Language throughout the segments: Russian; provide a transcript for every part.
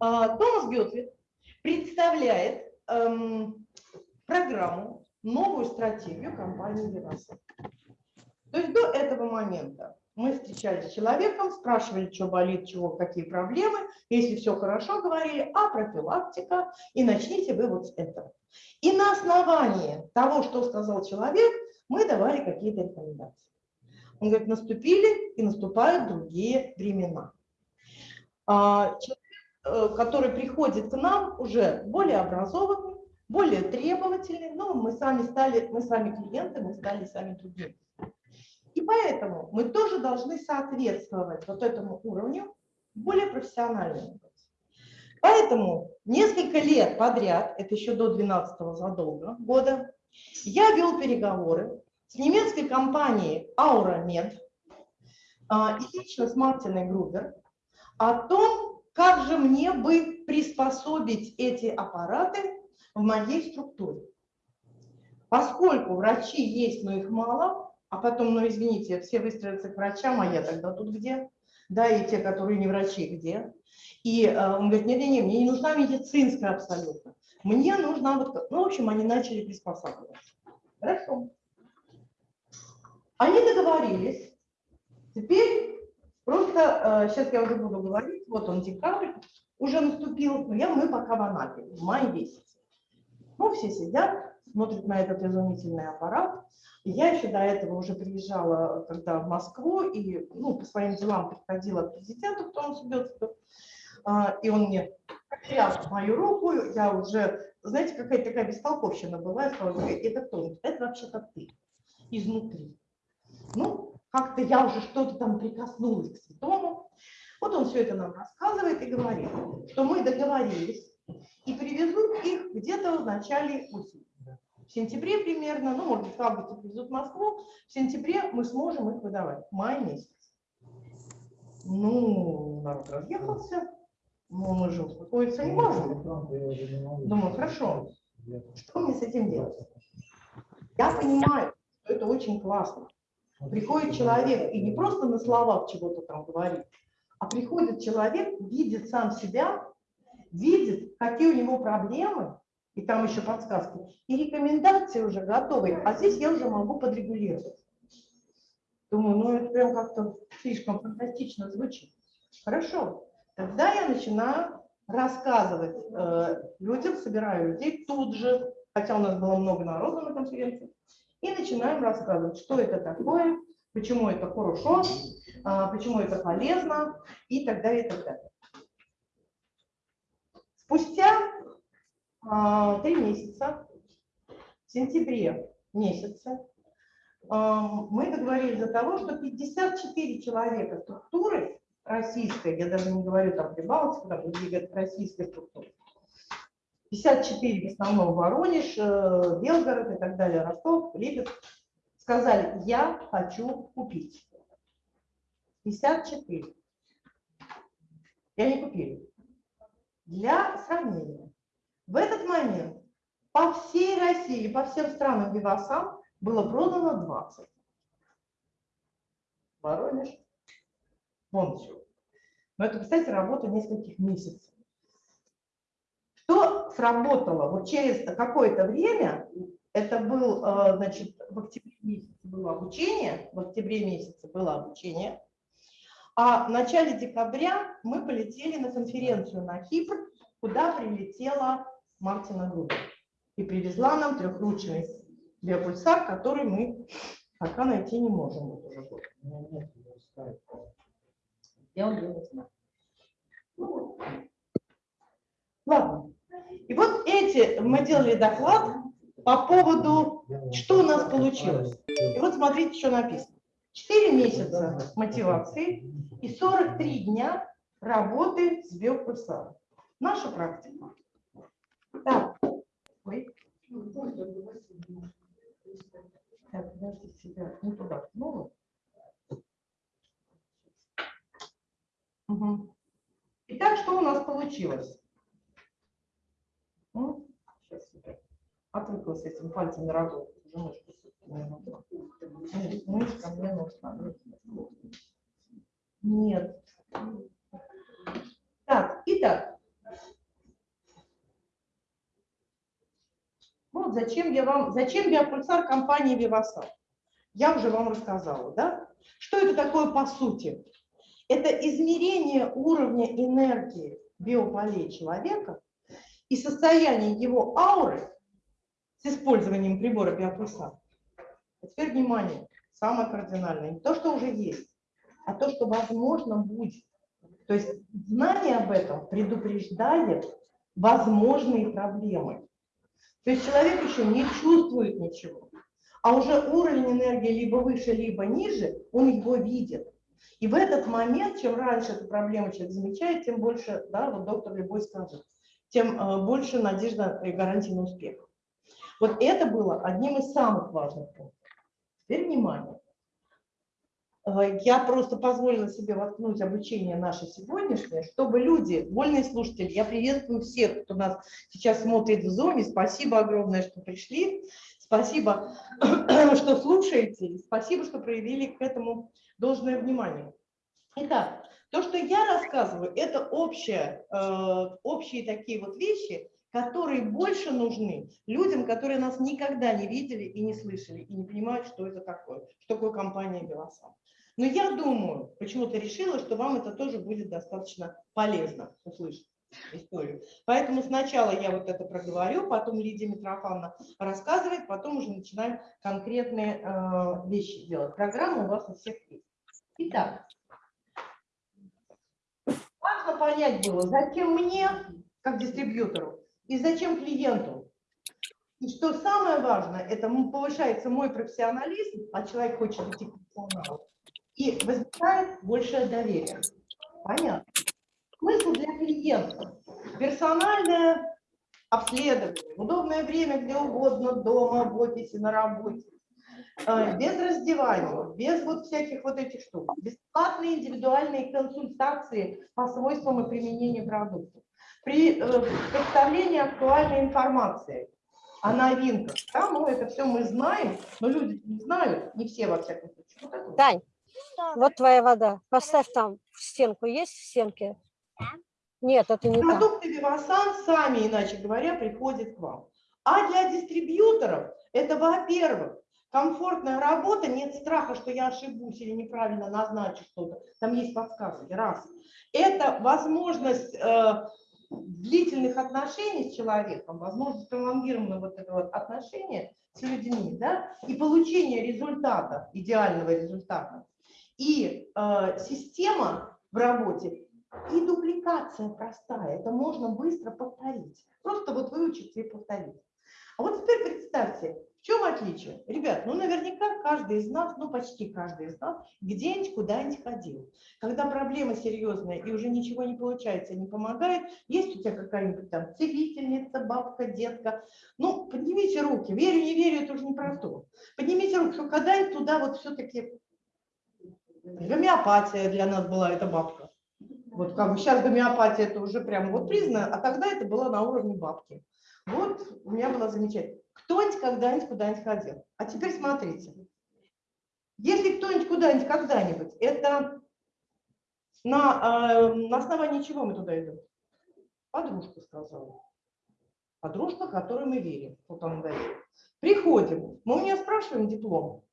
А, Томас Гетвит представляет эм, программу, новую стратегию компании Vivasan. То есть до этого момента мы встречались с человеком, спрашивали, что болит, чего, какие проблемы. Если все хорошо, говорили, а профилактика, и начните вы вот с этого. И на основании того, что сказал человек, мы давали какие-то рекомендации. Он говорит, наступили и наступают другие времена. А, человек, э, который приходит к нам, уже более образованный, более требовательный, но мы сами стали, мы сами клиенты, мы стали сами другими. И поэтому мы тоже должны соответствовать вот этому уровню более профессиональному. Поэтому несколько лет подряд, это еще до 12 задолго года, я вел переговоры с немецкой компанией AuraMed а, и лично с Мартиной Грубер о том, как же мне бы приспособить эти аппараты в моей структуре. Поскольку врачи есть, но их мало, а потом, ну извините, все выстроятся к врачам, а я тогда тут где? Да, и те, которые не врачи, где? И э, он говорит, нет-нет-нет, мне не нужна медицинская абсолютно. Мне нужна вот, ну, в общем, они начали приспосабливаться. Хорошо. Они договорились. Теперь просто, э, сейчас я уже буду говорить, вот он декабрь, уже наступил, но я, мы пока в Анапе, в мае месяце. Ну, все сидят, смотрят на этот изумительный аппарат, я еще до этого уже приезжала когда в Москву и ну, по своим делам приходила к президенту, кто он Субецкого, и он мне тряс мою руку, я уже, знаете, какая-то такая бестолковщина была, я сказала, это кто? Это вообще-то ты, изнутри. Ну, как-то я уже что-то там прикоснулась к святому. Вот он все это нам рассказывает и говорит, что мы договорились и привезут их где-то в начале осени в сентябре примерно, ну, может быть, в августе привезут в Москву, в сентябре мы сможем их выдавать, май месяц. Ну, народ разъехался, но мы же успокоиться не можем. Думаю, хорошо, что мне с этим делать? Я понимаю, что это очень классно. Приходит человек и не просто на словах чего-то там говорит, а приходит человек, видит сам себя, видит, какие у него проблемы, и там еще подсказки, и рекомендации уже готовы, а здесь я уже могу подрегулировать. Думаю, ну это прям как-то слишком фантастично звучит. Хорошо, тогда я начинаю рассказывать э, людям, собираю людей тут же, хотя у нас было много народу на конференции, и начинаем рассказывать, что это такое, почему это хорошо, э, почему это полезно и так далее, и так далее. Спустя а, три месяца, в сентябре месяце, а, мы договорились за того, что 54 человека структуры российской, я даже не говорю там Прибалтика, там российской структуры, 54 в основном Воронеж, э, Белгород и так далее, Ростов, Липецк, сказали, я хочу купить. 54. И они купили. Для сравнения. В этот момент по всей России, по всем странам Вивасан было продано 20. Воронеж, все. Но это, кстати, работа нескольких месяцев. Что сработало? Вот через какое-то время, это был, э, значит, в октябре месяце было обучение, в октябре месяце было обучение, а в начале декабря мы полетели на конференцию на Кипр, куда прилетела Мартина Грубер. И привезла нам трехручный биопульсар, который мы пока найти не можем. Вот уже год. Я он, не знаю. Ладно. И вот эти, мы делали доклад по поводу, что у нас получилось. И вот смотрите, что написано. 4 месяца мотивации и 43 дня работы с биопульсаром. Наша практика. Так, ой. Так, подожди себя, не туда снова. Угу. Итак, что у нас получилось? Ну, сейчас я отвыклась этим пальцем на работу. Уже ножку все-таки Мышка мне нужна. Нет. Так, итак. Ну, вот зачем я вам, зачем я пульсар компании Виваса? Я уже вам рассказала, да? Что это такое по сути? Это измерение уровня энергии биополей человека и состояние его ауры с использованием прибора биопульсар. А теперь внимание, самое кардинальное, не то, что уже есть, а то, что возможно будет. То есть знание об этом предупреждает возможные проблемы. То есть человек еще не чувствует ничего, а уже уровень энергии либо выше, либо ниже, он его видит. И в этот момент, чем раньше эту проблему человек замечает, тем больше, да, вот доктор Любой скажет, тем э, больше надежда и гарантия на успех. Вот это было одним из самых важных пунктов. Теперь внимание. Э, я просто позволила себе воткнуть обучение наше сегодняшнее, чтобы люди, вольные слушатели, я приветствую всех, кто нас сейчас смотрит в Зоме, спасибо огромное, что пришли, спасибо, что слушаете, спасибо, что проявили к этому должное внимание. Итак, то, что я рассказываю, это общее, э, общие такие вот вещи, которые больше нужны людям, которые нас никогда не видели и не слышали, и не понимают, что это такое, что такое компания «Белосан». Но я думаю, почему-то решила, что вам это тоже будет достаточно полезно услышать историю. Поэтому сначала я вот это проговорю, потом Лидия Митрофановна рассказывает, потом уже начинаем конкретные э, вещи делать. Программа у вас у всех есть. Итак, понять было, зачем мне, как дистрибьютору, и зачем клиенту. И что самое важное, это повышается мой профессионализм, а человек хочет идти к профессионалу и возникает большее доверие. Понятно. Смысл для клиента. Персональное обследование, удобное время где угодно, дома, в офисе, на работе. Э, без раздевания, без вот всяких вот этих штук. Бесплатные индивидуальные консультации по свойствам и применению продуктов. При э, представлении актуальной информации о новинках. Да, ну это все мы знаем, но люди не знают, не все во всяком случае. Вот Тань, вот твоя вода. Поставь там в стенку. Есть в стенке? Нет, это не Продукты Вивасан сами, иначе говоря, приходят к вам. А для дистрибьюторов это, во-первых, комфортная работа, нет страха, что я ошибусь или неправильно назначу что-то. Там есть подсказки. Раз. Это возможность э, длительных отношений с человеком, возможность пролонгированного вот этого отношения с людьми, да, и получение результата, идеального результата и э, система в работе, и дубликация простая. Это можно быстро повторить. Просто вот выучиться и повторить. А вот теперь представьте, чем отличие? Ребят, ну наверняка каждый из нас, ну почти каждый из нас, где-нибудь куда-нибудь ходил. Когда проблема серьезная и уже ничего не получается, не помогает, есть у тебя какая-нибудь там целительница, бабка, детка, ну поднимите руки, верю, не верю, это уже не про. Поднимите руки, что когда-нибудь туда вот все-таки Гомеопатия для нас была эта бабка. Вот как бы сейчас гомеопатия это уже прям вот признано, а тогда это было на уровне бабки. Вот у меня было замечательно. Кто-нибудь когда-нибудь куда-нибудь ходил. А теперь смотрите. Если кто-нибудь куда-нибудь когда-нибудь, это на, э, на основании чего мы туда идем? Подружка сказала. Подружка, которой мы верим. Вот он говорит. Приходим. Мы у нее спрашиваем диплом.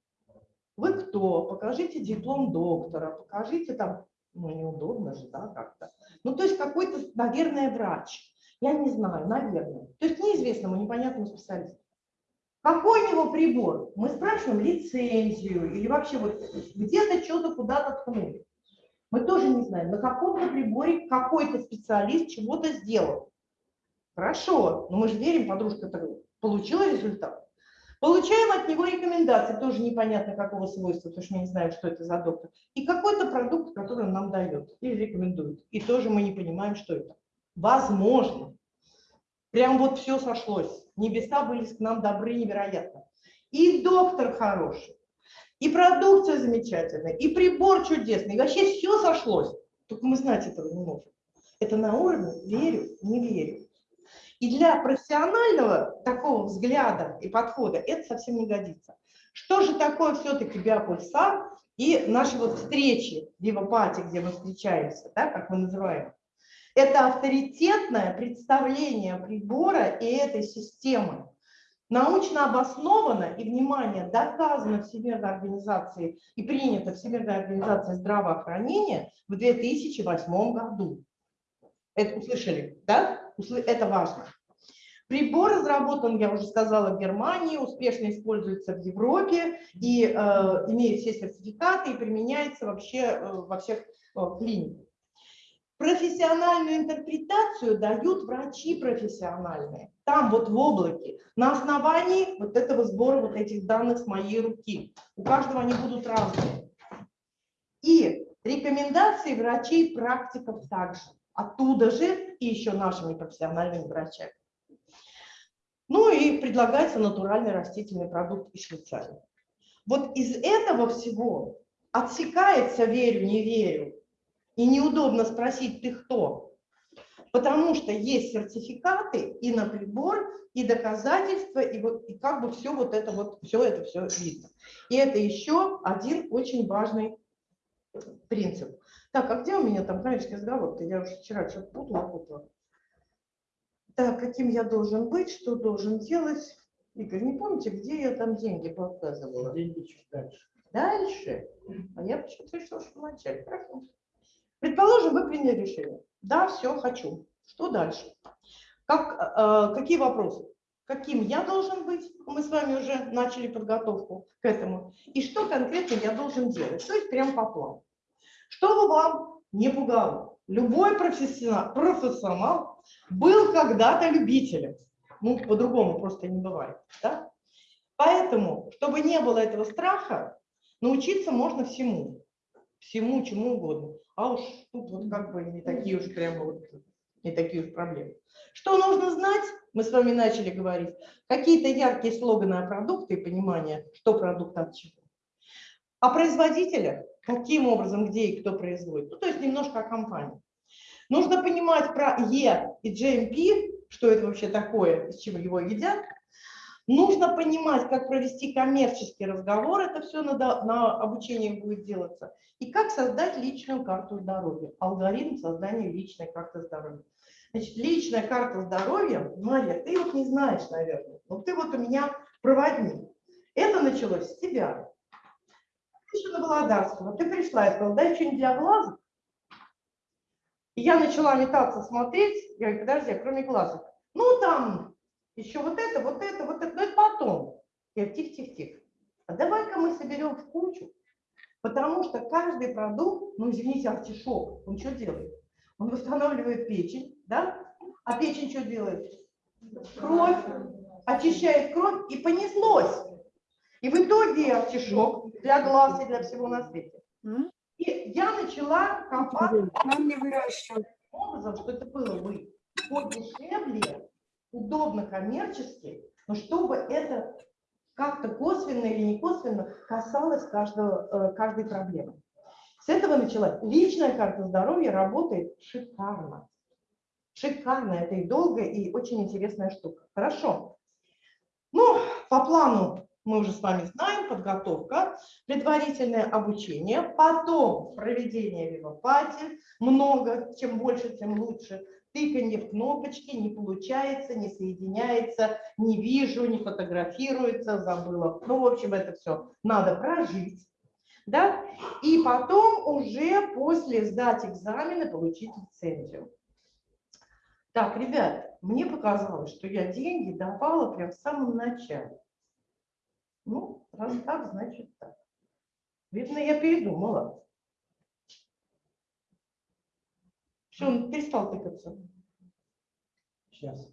Вы кто? Покажите диплом доктора, покажите там, ну неудобно же, да, как-то. Ну то есть какой-то, наверное, врач. Я не знаю, наверное. То есть неизвестному, непонятному специалисту. Какой у него прибор? Мы спрашиваем лицензию или вообще вот где-то что-то куда-то ткнули. Мы тоже не знаем, на каком-то приборе какой-то специалист чего-то сделал. Хорошо, но мы же верим, подружка получила результат. Получаем от него рекомендации, тоже непонятно какого свойства, потому что мы не знаем, что это за доктор. И какой-то продукт, который он нам дает или рекомендует. И тоже мы не понимаем, что это. Возможно. Прям вот все сошлось. Небеса были к нам добры невероятно. И доктор хороший, и продукция замечательная, и прибор чудесный. И вообще все сошлось. Только мы знать этого не можем. Это на уровне верю, не верю. И для профессионального такого взгляда и подхода это совсем не годится. Что же такое все-таки биопульсар и наши вот встречи в Вивопате, где мы встречаемся, да, как мы называем? Это авторитетное представление прибора и этой системы. научно обосновано и, внимание, доказано Всемирной организацией и принято Всемирной организацией здравоохранения в 2008 году. Это услышали, да? Это важно. Прибор разработан, я уже сказала, в Германии, успешно используется в Европе и э, имеет все сертификаты и применяется вообще э, во всех э, клиниках. Профессиональную интерпретацию дают врачи профессиональные. Там вот в облаке, на основании вот этого сбора вот этих данных с моей руки. У каждого они будут разные. И рекомендации врачей практиков также. Оттуда же и еще нашими профессиональными врачами. Ну и предлагается натуральный растительный продукт из Швейцарии. Вот из этого всего отсекается верю, не верю, и неудобно спросить, ты кто? Потому что есть сертификаты и на прибор, и доказательства, и, вот, и как бы все вот это вот, все это все видно. И это еще один очень важный принцип. Так, а где у меня там графический разговор? -то? Я уже вчера что-то путала, путала. Так, каким я должен быть, что должен делать? Игорь, не помните, где я там деньги показывала? Деньги чуть дальше. Дальше? А я почему-то решила, что вначале. Хорошо. Предположим, вы приняли решение. Да, все, хочу. Что дальше? Как, э, какие вопросы? Каким я должен быть? Мы с вами уже начали подготовку к этому. И что конкретно я должен делать? То есть прям по плану. Чтобы вам не пугало. Любой профессионал, профессионал был когда-то любителем. Ну, по-другому просто не бывает. Да? Поэтому, чтобы не было этого страха, научиться можно всему. Всему, чему угодно. А уж тут вот как бы не такие уж прямо вот, не такие уж проблемы. Что нужно знать? Мы с вами начали говорить. Какие-то яркие слоганы о продукте и понимание, что продукт от чего. О производителях, каким образом, где и кто производит. Ну, то есть немножко о компании. Нужно понимать про Е и GMP, что это вообще такое, из чего его едят. Нужно понимать, как провести коммерческий разговор, это все на, на обучении будет делаться, и как создать личную карту здоровья, алгоритм создания личной карты здоровья. Значит, личная карта здоровья, Мария, ты вот не знаешь, наверное, но ты вот у меня проводник. Это началось с тебя. Ты еще на Володарского, ты пришла и сказала, дай что-нибудь для глаза. И я начала метаться, смотреть, я говорю, подожди, кроме глазок, ну там еще вот это, вот это, вот это, но это потом. Я тихо-тихо-тихо. А давай-ка мы соберем в кучу, потому что каждый продукт, ну извините, артишок, он что делает? Он восстанавливает печень, да? А печень что делает? Кровь, очищает кровь и понеслось. И в итоге артишок для глаз и для всего на свете. И я начала копать Нам не выращивать. образом, что это было бы подешевле, удобно коммерчески, но чтобы это как-то косвенно или не косвенно касалось каждого, э, каждой проблемы. С этого началась. Личная карта здоровья работает шикарно. Шикарно. Это и долгая, и очень интересная штука. Хорошо. Ну, по плану мы уже с вами знаем, подготовка, предварительное обучение, потом проведение вивопати, много, чем больше, тем лучше, тыканье в кнопочки, не получается, не соединяется, не вижу, не фотографируется, забыла. Ну, в общем, это все надо прожить. Да? И потом уже после сдать экзамены получить лицензию. Так, ребят, мне показалось, что я деньги давала прям в самом начале. Ну, раз так, значит так. Видно, я передумала. Все, он перестал тыкаться. Сейчас.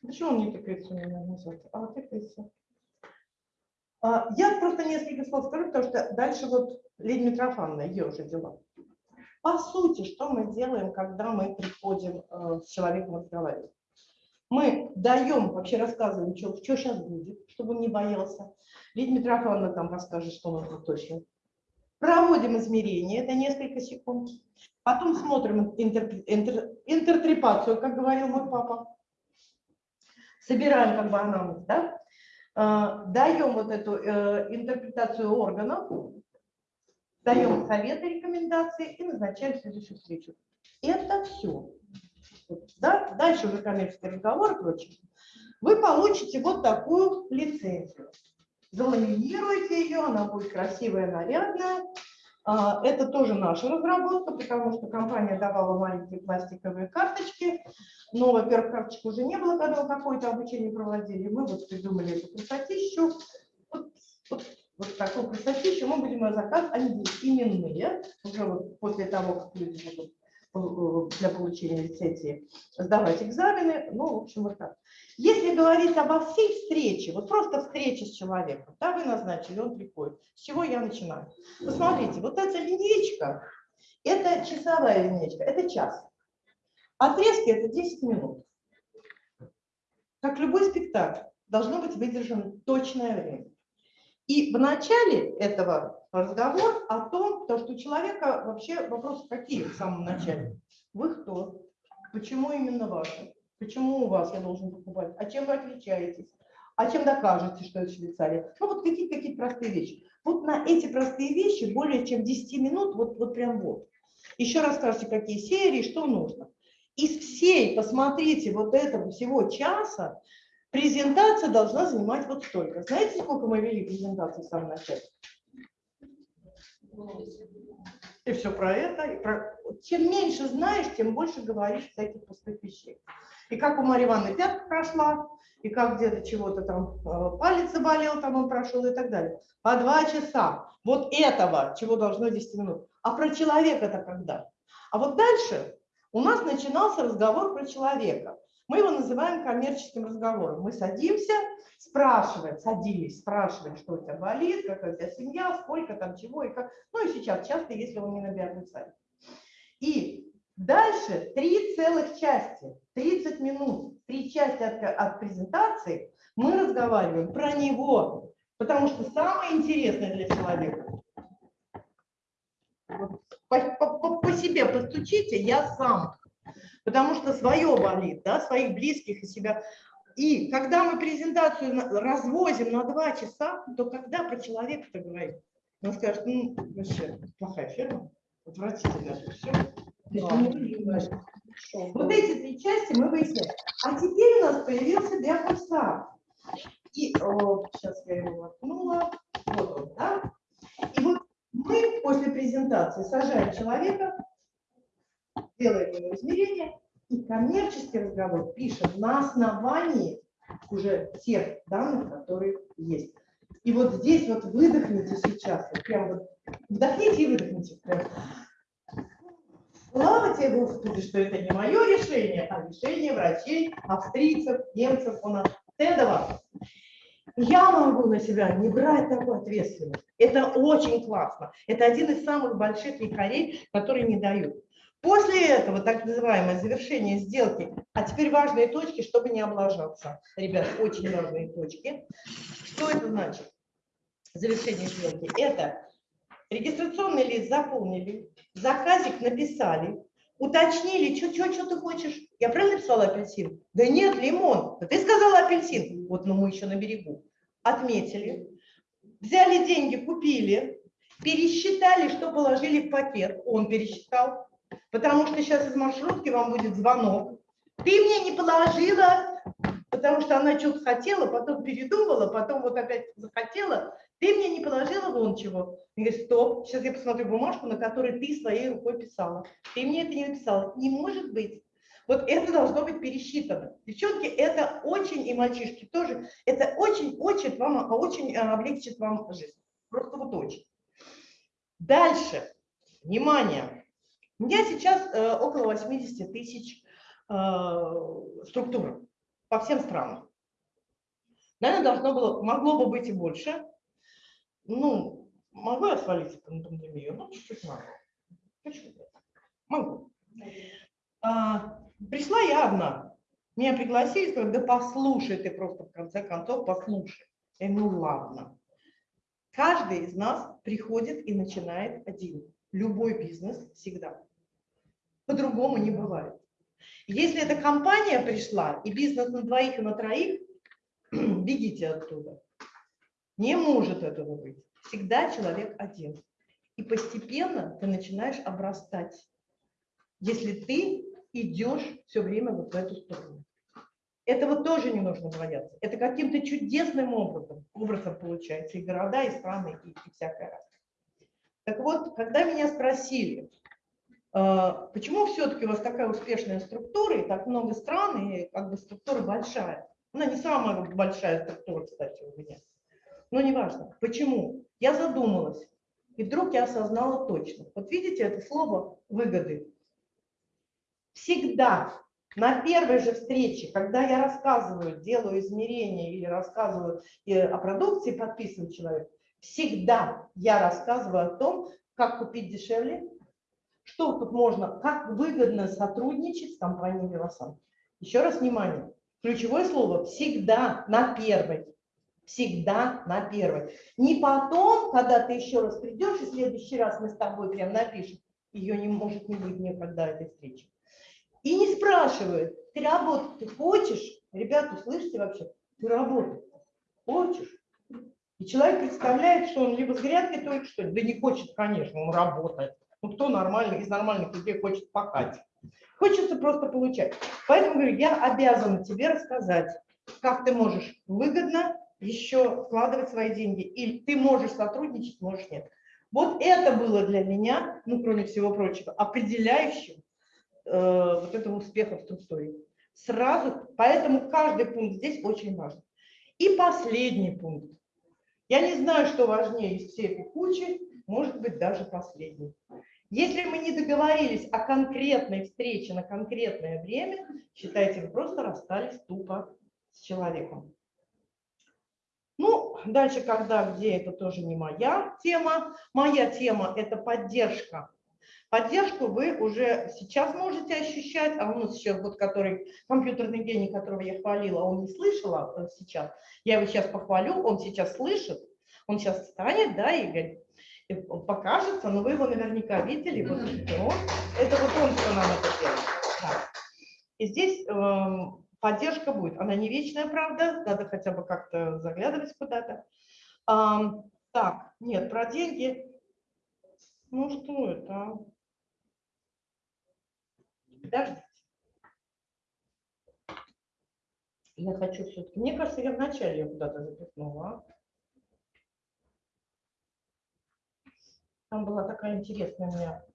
Почему он не тыкается у меня назад? А, тыкается. А, я просто несколько слов скажу, потому что дальше вот Лидия Митрофановна, ее уже дела. По сути, что мы делаем, когда мы приходим э, с человеком разговаривать? Мы даем, вообще рассказываем, что, что сейчас будет, чтобы он не боялся. Лидия Митрофановна там расскажет, что нас точно Проводим измерения, это несколько секунд. Потом смотрим интер, интер, интертрепацию, как говорил мой папа. Собираем как бы анамнез, да? А, даем вот эту э, интерпретацию органов, даем советы, рекомендации и назначаем следующую встречу. Это все. да, дальше уже коммерческий разговор и прочее, вы получите вот такую лицензию. Заламинируете ее, она будет красивая, нарядная. А, Это тоже наша разработка, потому что компания давала маленькие пластиковые карточки. Но, во-первых, карточек уже не было, когда какое-то обучение проводили. Мы вот придумали эту красотищу. Вот, вот, вот такую красотищу мы будем ее заказывать. Они будут именные, уже вот после того, как люди будут для получения лицензии сдавать экзамены. Ну, в общем, вот так. Если говорить обо всей встрече, вот просто встреча с человеком, да, вы назначили, он приходит. С чего я начинаю? Посмотрите, вот эта линейка, это часовая линейка, это час. Отрезки это 10 минут. Как любой спектакль, должно быть выдержано точное время. И в начале этого разговор о том, то, что у человека вообще вопросы какие в самом начале. Вы кто? Почему именно ваши? Почему у вас я должен покупать? А чем вы отличаетесь? А чем докажете, что это Швейцария? Ну вот какие-то какие простые вещи. Вот на эти простые вещи более чем 10 минут, вот, вот прям вот. Еще расскажите, какие серии, что нужно. Из всей, посмотрите, вот этого всего часа, презентация должна занимать вот столько. Знаете, сколько мы вели презентацию в самом начале? И все про это. И про... Чем меньше знаешь, тем больше говоришь всяких пустых вещей. И как у Марьи Ивановны пятка прошла, и как где-то чего-то там э, палец заболел, там он прошел и так далее. По два часа. Вот этого, чего должно 10 минут. А про человека-то когда? А вот дальше у нас начинался разговор про человека. Мы его называем коммерческим разговором. Мы садимся, спрашиваем, садились, спрашиваем, что у тебя болит, какая у тебя семья, сколько там чего и как. Ну и сейчас часто, если он не на биарном сайте. И дальше три целых части, 30 минут, три части от, от презентации мы разговариваем про него, потому что самое интересное для человека по, по, по себе постучите, я сам. Потому что свое болит, да, своих близких и себя. И когда мы презентацию развозим на два часа, то когда про человека-то говорить? Он скажет, ну, вообще, плохая фирма, отвратительно все. Вот эти три части мы выясняем. А теперь у нас появился биофорсат. И о, сейчас я его воткнула. Вот он, да? И вот мы после презентации сажаем человека, делаем ему измерения, и коммерческий разговор пишем на основании уже тех данных, которые есть. И вот здесь вот выдохните сейчас, вот прям вот вдохните и выдохните. Прям. Слава тебе, Господи, что это не мое решение, а решение врачей, австрийцев, немцев, у нас Тедова. Я могу на себя не брать такую ответственность. Это очень классно. Это один из самых больших якорей, которые не дают. После этого, так называемое завершение сделки, а теперь важные точки, чтобы не облажаться. Ребят, очень важные точки. Что это значит? Завершение сделки. Это регистрационный лист заполнили, заказик написали, уточнили, что, что, что ты хочешь. Я правильно написала апельсин? Да нет, лимон. Да ты сказала апельсин. Вот, но мы еще на берегу. Отметили, взяли деньги, купили, пересчитали, что положили в пакет. Он пересчитал, потому что сейчас из маршрутки вам будет звонок. Ты мне не положила, потому что она что-то хотела, потом передумала, потом вот опять захотела. Ты мне не положила вон чего. Я говорю, стоп, сейчас я посмотрю бумажку, на которой ты своей рукой писала. Ты мне это не написала. Не может быть. Вот это должно быть пересчитано. Девчонки, это очень, и мальчишки тоже, это очень-очень вам, очень э, облегчит вам жизнь. Просто вот очень. Дальше. Внимание. У меня сейчас э, около 80 тысяч э, структур по всем странам. Наверное, должно было, могло бы быть и больше. Ну, могу я свалиться на пандемию? Ну, чуть-чуть могу. Могу. А, Пришла я одна. Меня пригласили, сказали, да послушай ты просто в конце концов, послушай. Говорю, ну ладно. Каждый из нас приходит и начинает один. Любой бизнес всегда. По-другому не бывает. Если эта компания пришла, и бизнес на двоих и на троих, бегите оттуда. Не может этого быть. Всегда человек один. И постепенно ты начинаешь обрастать. Если ты идешь все время вот в эту сторону. Этого тоже не нужно бояться. Это каким-то чудесным образом, образом получается и города, и страны, и, и всякое разное. Так вот, когда меня спросили, почему все-таки у вас такая успешная структура, и так много стран, и как бы структура большая. Она не самая большая структура, кстати, у меня. Но неважно. Почему? Я задумалась. И вдруг я осознала точно. Вот видите это слово «выгоды». Всегда на первой же встрече, когда я рассказываю, делаю измерения или рассказываю о продукции, подписываю человек, всегда я рассказываю о том, как купить дешевле, что тут можно, как выгодно сотрудничать с компанией Велосан. Еще раз внимание, ключевое слово всегда на первой. Всегда на первой. Не потом, когда ты еще раз придешь, и в следующий раз мы с тобой прям напишем, ее не может не быть никогда этой встречи. И не спрашивают, ты работать ты хочешь? Ребята, слышите вообще? Ты работать хочешь? И человек представляет, что он либо с грядки только что да не хочет, конечно, он работает. Ну кто нормальный, из нормальных людей хочет пахать? Хочется просто получать. Поэтому говорю, я обязана тебе рассказать, как ты можешь выгодно еще вкладывать свои деньги. Или ты можешь сотрудничать, можешь нет. Вот это было для меня, ну кроме всего прочего, определяющим Э, вот этого успеха в структуре. Сразу, поэтому каждый пункт здесь очень важен. И последний пункт. Я не знаю, что важнее из всей этой кучи, может быть, даже последний. Если мы не договорились о конкретной встрече на конкретное время, считайте, вы просто расстались тупо с человеком. Ну, дальше, когда, где, это тоже не моя тема. Моя тема – это поддержка Поддержку вы уже сейчас можете ощущать, а у нас сейчас вот который компьютерный гений, которого я хвалила, он не слышал а сейчас. Я его сейчас похвалю, он сейчас слышит, он сейчас встанет, да, и, и покажется, но вы его наверняка видели. Вот, вот, это вот он, что нам это делает. Да. И здесь э, поддержка будет. Она не вечная, правда, надо хотя бы как-то заглядывать куда-то. Э, так, нет, про деньги. Ну что это? Подождите. Я хочу все-таки... Мне кажется, я вначале ее куда-то запихнула. Там была такая интересная у меня...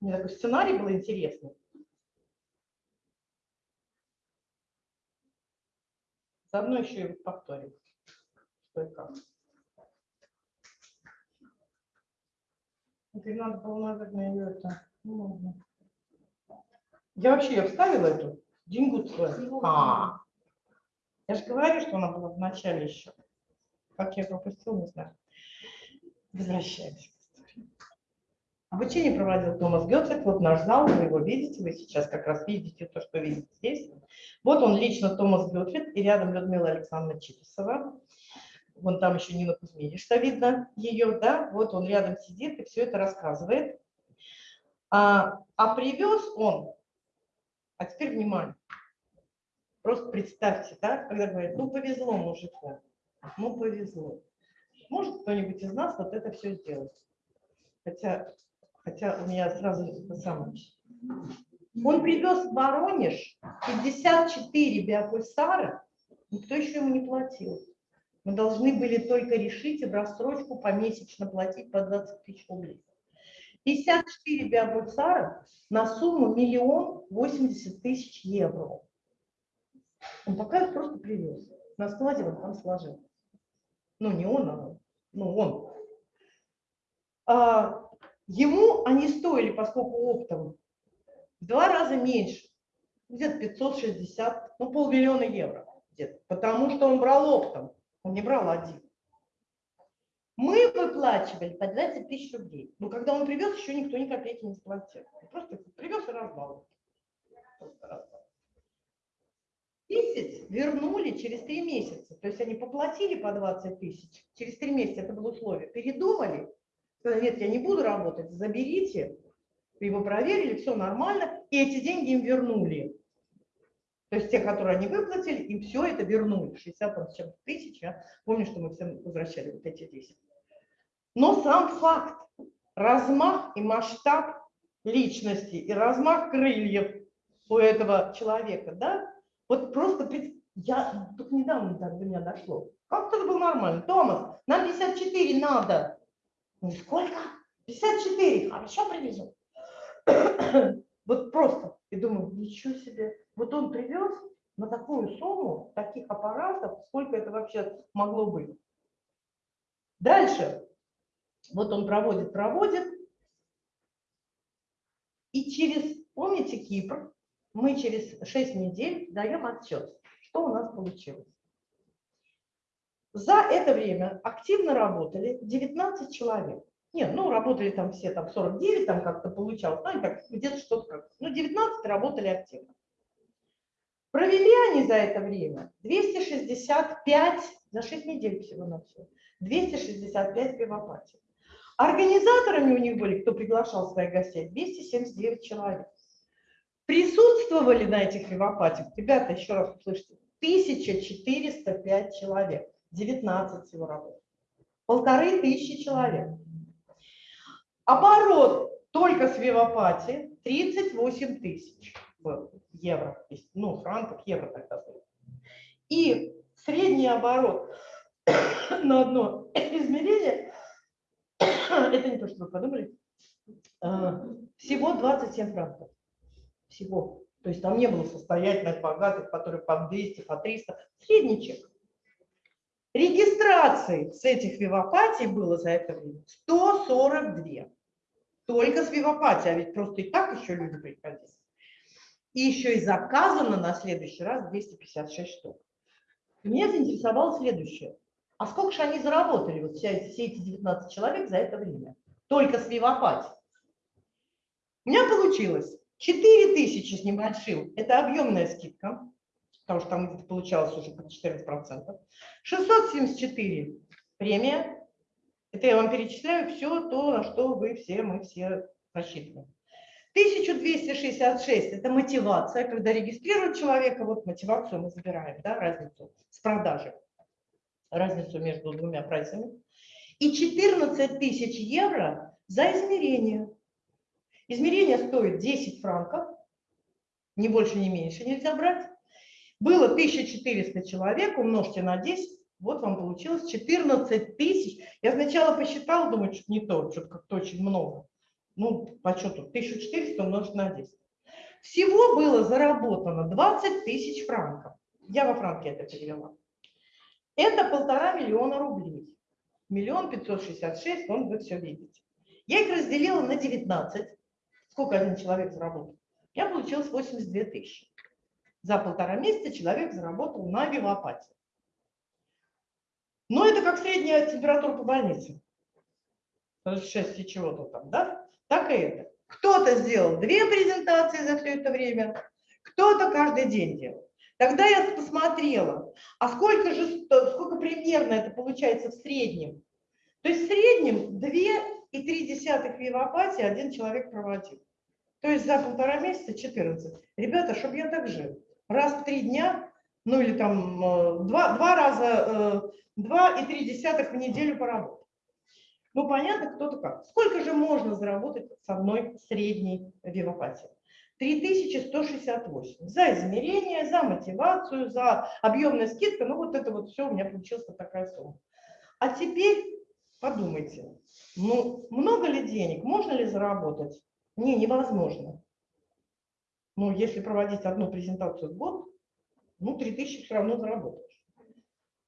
У меня такой сценарий был интересный. Заодно еще и повторим, что и как. Теперь надо было, наверное, ее это... Я вообще ее вставила эту деньгу А, я же говорю, что она была в начале еще. Как я пропустил, не знаю. Возвращаемся к истории. Обучение проводил Томас Гетцек, вот наш зал, вы его видите, вы сейчас как раз видите то, что видите здесь. Вот он лично Томас Гетцек, и рядом Людмила Александровна Чиписова. Вон там еще Нина Кузьминишна видно ее, да, вот он рядом сидит и все это рассказывает. А, а привез он, а теперь внимание, просто представьте, да, когда говорят, ну повезло мужику, ну повезло. Может кто-нибудь из нас вот это все сделать? Хотя, хотя у меня сразу это самое. Он привез в Воронеж 54 биопульсара, никто еще ему не платил. Мы должны были только решить и в рассрочку помесячно платить по 20 тысяч рублей. 54 биобульсара на сумму миллион восемьдесят тысяч евро. Он пока их просто привез. На складе он там сложил. Ну, не он, а ну, он. А, ему они стоили, поскольку оптом, в два раза меньше. Где-то 560, ну, полмиллиона евро. Где-то. Потому что он брал оптом, он не брал один. Мы выплачивали по 20 тысяч рублей. Но когда он привез, еще никто ни копейки не заплатил. Просто привез и раздал. 10 вернули через 3 месяца. То есть они поплатили по 20 тысяч. Через 3 месяца это было условие. Передумали. Сказали, нет, я не буду работать, заберите. Его проверили, все нормально. И эти деньги им вернули. То есть те, которые они выплатили, им все это вернули. 60 тысяч. Я помню, что мы всем возвращали вот эти 10. Но сам факт, размах и масштаб личности и размах крыльев у этого человека, да, вот просто я только недавно так до меня дошло. Как это было нормально? Томас, нам 54 надо. Ну, сколько? 54. Хорошо привезу. Вот просто. И думаю, ничего себе. Вот он привез на такую сумму таких аппаратов, сколько это вообще могло быть. Дальше. Вот он проводит, проводит. И через, помните Кипр, мы через 6 недель даем отчет, что у нас получилось. За это время активно работали 19 человек. Нет, ну работали там все, там 49, там как-то получалось, ну и так где-то что-то как Ну 19 работали активно. Провели они за это время 265, за 6 недель всего на все, 265 пивопатий. Организаторами у них были, кто приглашал своих гостей, 279 человек. Присутствовали на этих пивопатиях, ребята, еще раз услышите, 1405 человек, 19 всего работ. Полторы тысячи человек. Оборот только с Вивапати 38 тысяч евро, ну, франков, евро тогда было. И средний оборот на одно измерение, это не то, что вы подумали, а, всего 27 франков. Всего. То есть там не было состоятельных, богатых, которые по 200, по 300. Средний чек. Регистрации с этих вивопатий было за это время 142. Только с вивопатией, а ведь просто и так еще люди приходили. И еще и заказано на следующий раз 256 штук. Меня заинтересовало следующее. А сколько же они заработали, вот все все эти 19 человек за это время? Только с вивопатией. У меня получилось 4 тысячи с небольшим. Это объемная скидка, потому что там получалось уже по 14%. 674 премия. Это я вам перечисляю все то, на что вы все, мы все рассчитываем. 1266 – это мотивация, когда регистрируют человека, вот мотивацию мы забираем, да, разницу с продажи, разницу между двумя прайсами. И 14 тысяч евро за измерение. Измерение стоит 10 франков, ни больше, ни меньше нельзя брать. Было 1400 человек, умножьте на 10, вот вам получилось 14 тысяч. Я сначала посчитала, думаю, что не то, что-то как-то очень много. Ну, по счету 1400 умножить на 10. Всего было заработано 20 тысяч франков. Я во франки это перевела. Это полтора миллиона рублей. Миллион пятьсот шестьдесят шесть, вон вы все видите. Я их разделила на 19. Сколько один человек заработал? Я получилось 82 тысячи. За полтора месяца человек заработал на вивопатии. Но это как средняя температура по больнице. 6 и чего-то там, да? Так и это. Кто-то сделал две презентации за все это время, кто-то каждый день делал. Тогда я посмотрела, а сколько же, сколько примерно это получается в среднем. То есть в среднем 2,3 вивопатии один человек проводил. То есть за полтора месяца 14. Ребята, чтобы я так жил. Раз в три дня, ну или там э, два, два раза, 2,3 в неделю поработать. Ну, понятно, кто-то как. Сколько же можно заработать с одной средней вивопатии? 3168. За измерение, за мотивацию, за объемную скидку. Ну, вот это вот все у меня получилась такая сумма. А теперь подумайте, ну, много ли денег, можно ли заработать? Не, невозможно. Ну, если проводить одну презентацию в год, ну, 3000 все равно заработаешь.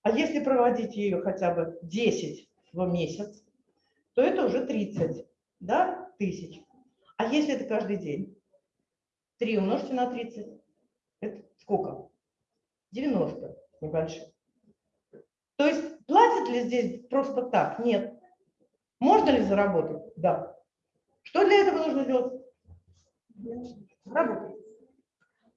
А если проводить ее хотя бы 10 в месяц, то это уже 30 да, тысяч. А если это каждый день? 3 умножьте на 30. Это сколько? 90 небольших. То есть платят ли здесь просто так? Нет. Можно ли заработать? Да. Что для этого нужно делать? Работать.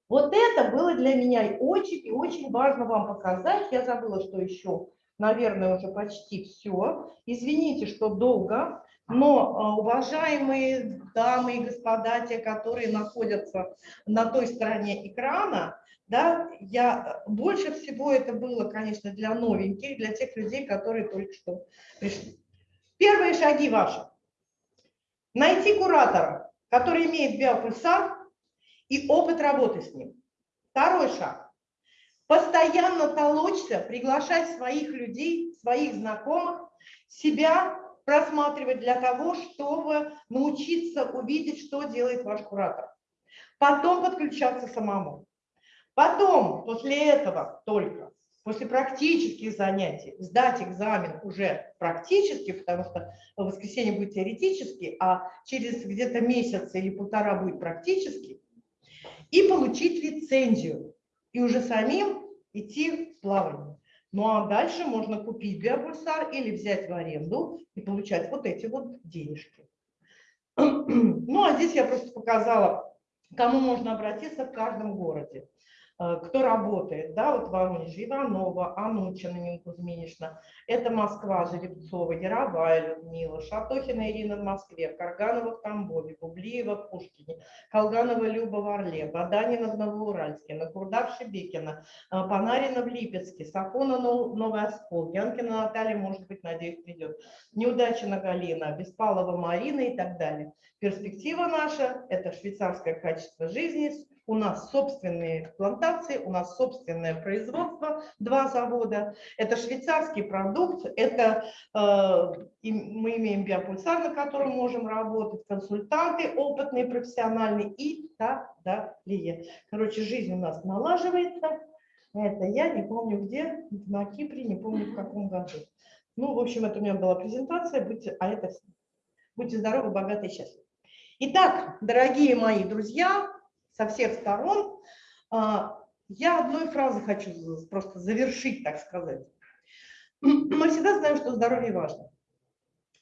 Вот это было для меня очень и очень важно вам показать. Я забыла, что еще наверное, уже почти все. Извините, что долго, но а, уважаемые дамы и господа, те, которые находятся на той стороне экрана, да, я, больше всего это было, конечно, для новеньких, для тех людей, которые только что пришли. Первые шаги ваши. Найти куратора, который имеет биопульсар и опыт работы с ним. Второй шаг. Постоянно толочься, приглашать своих людей, своих знакомых, себя просматривать для того, чтобы научиться увидеть, что делает ваш куратор. Потом подключаться самому. Потом, после этого только, после практических занятий, сдать экзамен уже практически, потому что в воскресенье будет теоретический, а через где-то месяц или полтора будет практический, и получить лицензию, и уже самим идти в плавание. Ну а дальше можно купить биопульсар или взять в аренду и получать вот эти вот денежки. Ну а здесь я просто показала, кому можно обратиться в каждом городе. Э, кто работает, да, вот Воронеж, Иванова, Анучина Нина Кузьминична, это Москва, Жеребцова, Яровая Людмила, Шатохина Ирина в Москве, Карганова в Тамбове, Бублиева в Пушкине, Колганова Люба в Орле, Баданина в Новоуральске, Накурда в э, Панарина в Липецке, Сафона Новый Оскол, Янкина Наталья, может быть, надеюсь, придет, Неудачина Галина, Беспалова Марина и так далее. Перспектива наша – это швейцарское качество жизни, у нас собственные плантации, у нас собственное производство, два завода. Это швейцарский продукт, это э, мы имеем биопульсар, на котором можем работать, консультанты опытные, профессиональные и так далее. Короче, жизнь у нас налаживается. Это я не помню где, на Кипре, не помню в каком году. Ну, в общем, это у меня была презентация, будьте, а это. Будьте здоровы, богаты и счастливы. Итак, дорогие мои друзья, со всех сторон. А, я одной фразой хочу просто завершить, так сказать. Мы всегда знаем, что здоровье важно.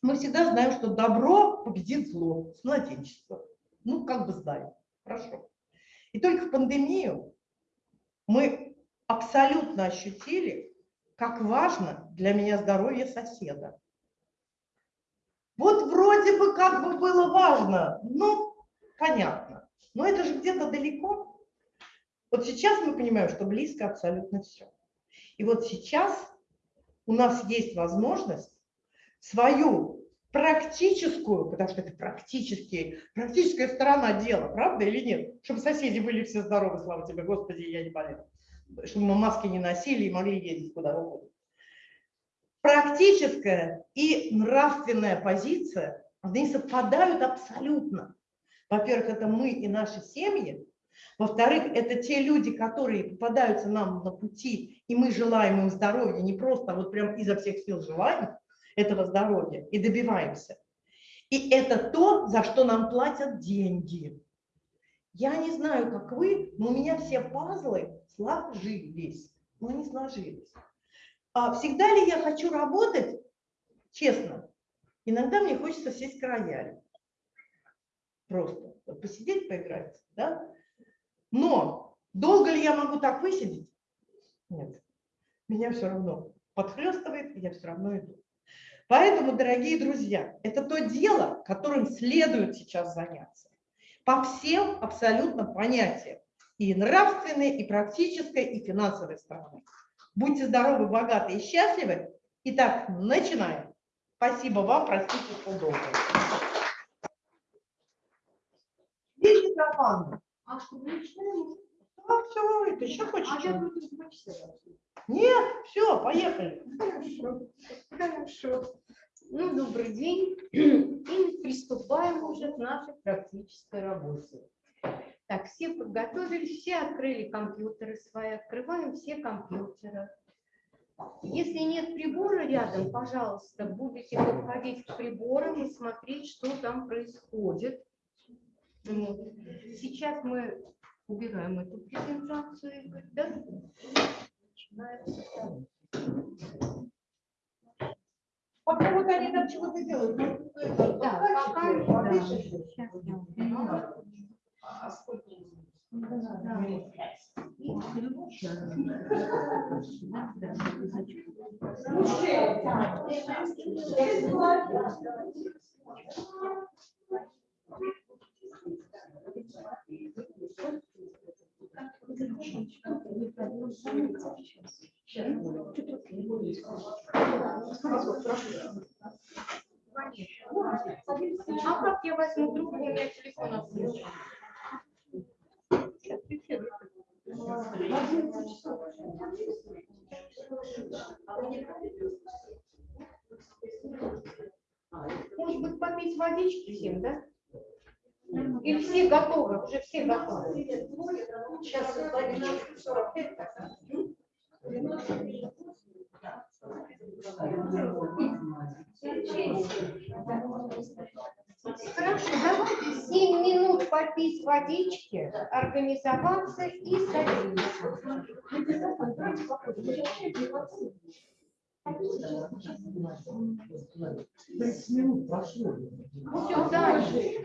Мы всегда знаем, что добро победит зло с младенчества. Ну, как бы знаем. Хорошо. И только в пандемию мы абсолютно ощутили, как важно для меня здоровье соседа. Вот вроде бы как бы было важно, ну, понятно. Но это же где-то далеко. Вот сейчас мы понимаем, что близко абсолютно все. И вот сейчас у нас есть возможность свою практическую, потому что это практически, практическая сторона дела, правда или нет? Чтобы соседи были все здоровы, слава тебе, Господи, я не болела. Чтобы мы маски не носили и могли ездить куда угодно. Практическая и нравственная позиция, они совпадают абсолютно. Во-первых, это мы и наши семьи. Во-вторых, это те люди, которые попадаются нам на пути, и мы желаем им здоровья, не просто вот прям изо всех сил желаем этого здоровья и добиваемся. И это то, за что нам платят деньги. Я не знаю, как вы, но у меня все пазлы сложились. Но они сложились. А всегда ли я хочу работать? Честно. Иногда мне хочется сесть к роялю просто посидеть, поиграть, да? Но долго ли я могу так высидеть? Нет. Меня все равно подхлестывает, я все равно иду. Поэтому, дорогие друзья, это то дело, которым следует сейчас заняться. По всем абсолютно понятиям. И нравственной, и практической, и финансовой стороны. Будьте здоровы, богаты и счастливы. Итак, начинаем. Спасибо вам, простите, что. Микрофон. А что, начинаем? А, все, это еще хочешь? А я буду Нет, все, поехали. Хорошо, хорошо. Ну, добрый день. И приступаем уже к нашей практической работе. Так, все подготовились, все открыли компьютеры свои, открываем все компьютеры. Если нет прибора рядом, пожалуйста, будете подходить к приборам и смотреть, что там происходит. Сейчас мы убираем эту презентацию, да? Пока вот они там чего-то делают. ну, Да, пока, да. Сейчас я уберу. А сколько? Да. И включаем. А как я возьму трубку, у меня телефон отключен. Может быть, попить водички всем, да? Уже все готовы. Сейчас водички 45 так. Хорошо, давайте 7 минут попить водички, организоваться и садиться. Тридцать минут прошло. Все, дальше.